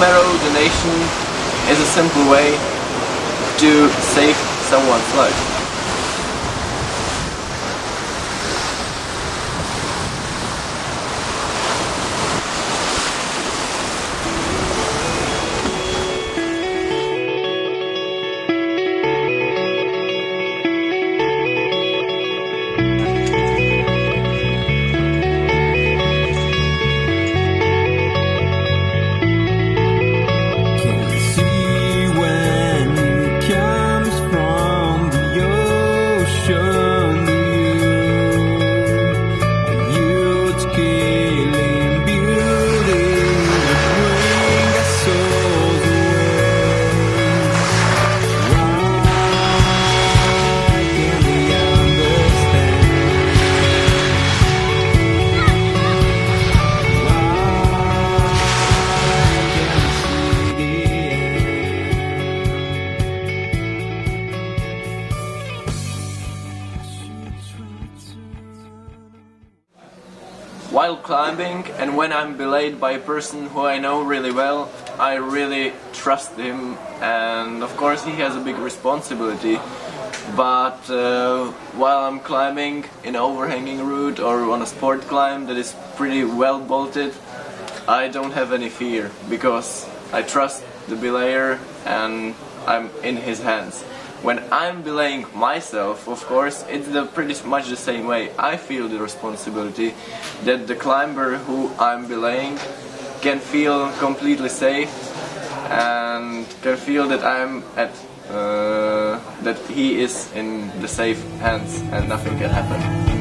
marrow donation is a simple way to save someone's life. While climbing and when I'm belayed by a person who I know really well, I really trust him and of course he has a big responsibility. But uh, while I'm climbing in an overhanging route or on a sport climb that is pretty well bolted, I don't have any fear because I trust the belayer and I'm in his hands. When I'm belaying myself, of course, it's the pretty much the same way. I feel the responsibility that the climber who I'm belaying can feel completely safe and can feel that I'm at uh, that he is in the safe hands and nothing can happen.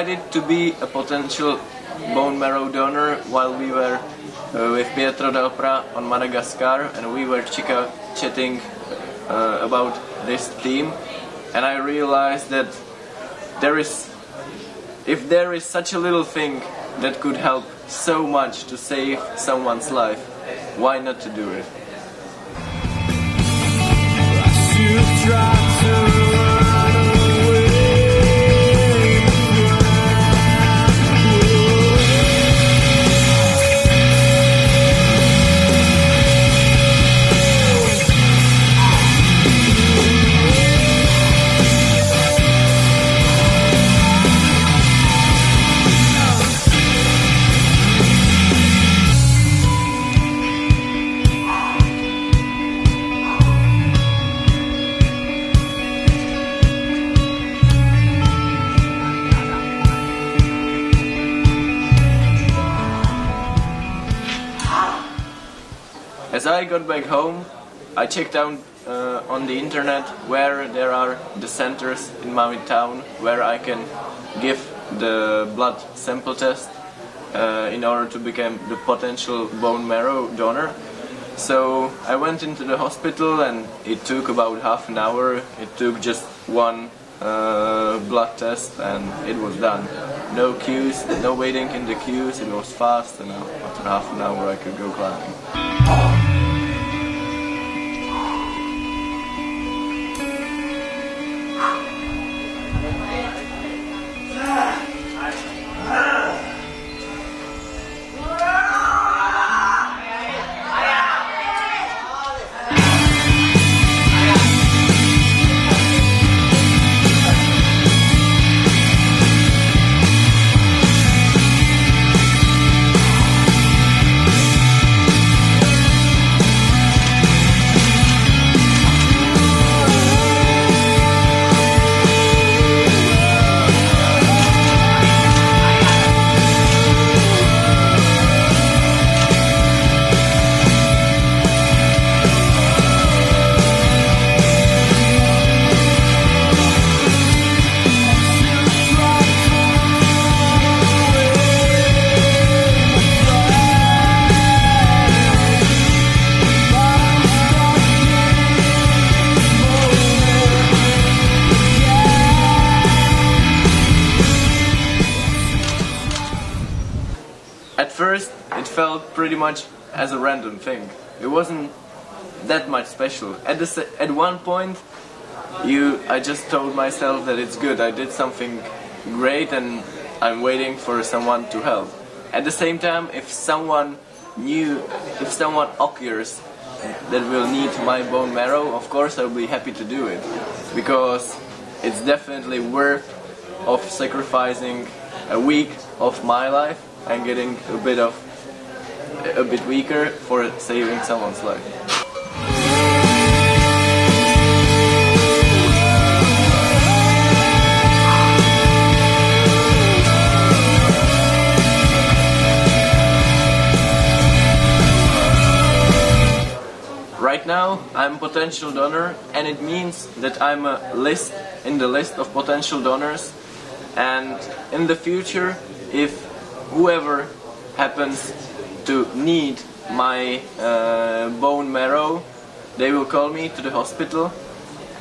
Decided to be a potential bone marrow donor while we were uh, with Pietro Dal Pra on Madagascar and we were chica chatting uh, about this theme. And I realized that there is if there is such a little thing that could help so much to save someone's life why not to do it As I got back home, I checked out uh, on the internet where there are the centers in my town where I can give the blood sample test uh, in order to become the potential bone marrow donor. So I went into the hospital and it took about half an hour. It took just one uh, blood test and it was done. No queues, no waiting in the queues, it was fast and after half an hour I could go climbing. First, it felt pretty much as a random thing. It wasn't that much special. At at one point, you, I just told myself that it's good. I did something great, and I'm waiting for someone to help. At the same time, if someone new, if someone occurs that will need my bone marrow, of course I'll be happy to do it because it's definitely worth of sacrificing a week of my life and getting a bit of a bit weaker for saving someone's life. Right now, I'm potential donor, and it means that I'm a list in the list of potential donors. And in the future, if whoever happens to need my uh, bone marrow, they will call me to the hospital,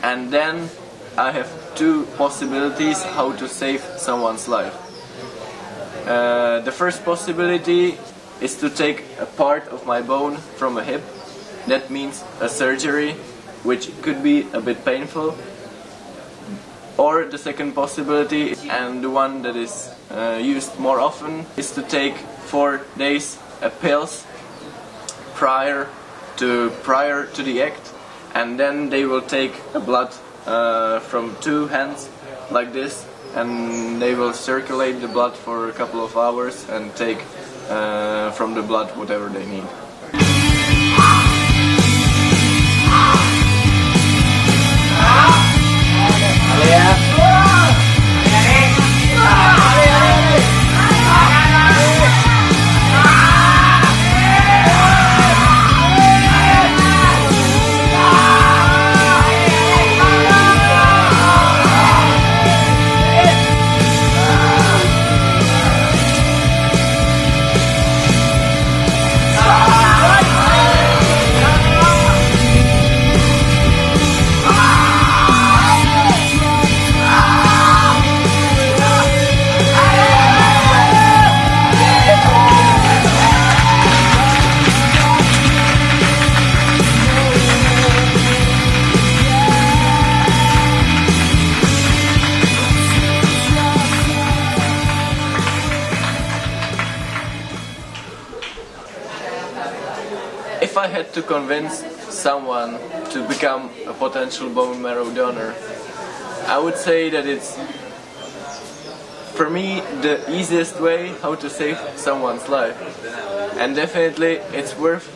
and then I have two possibilities how to save someone's life. Uh, the first possibility is to take a part of my bone from a hip. That means a surgery, which could be a bit painful. Or the second possibility, and the one that is uh, used more often, is to take four days pills prior to prior to the act, and then they will take a blood uh, from two hands like this, and they will circulate the blood for a couple of hours and take uh, from the blood whatever they need. To convince someone to become a potential bone marrow donor, I would say that it's for me the easiest way how to save someone's life. And definitely it's worth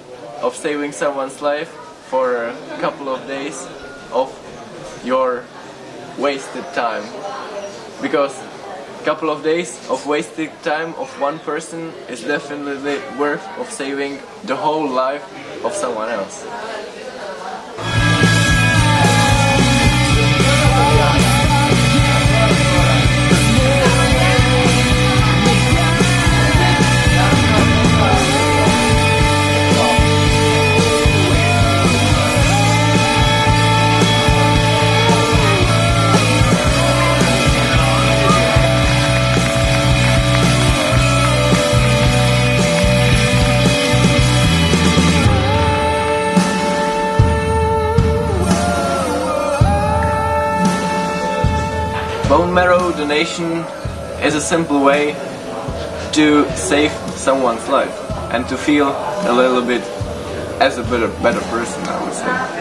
of saving someone's life for a couple of days of your wasted time. Because couple of days of wasted time of one person is definitely worth of saving the whole life of someone else. Bone marrow donation is a simple way to save someone's life and to feel a little bit as a better, better person, I would say.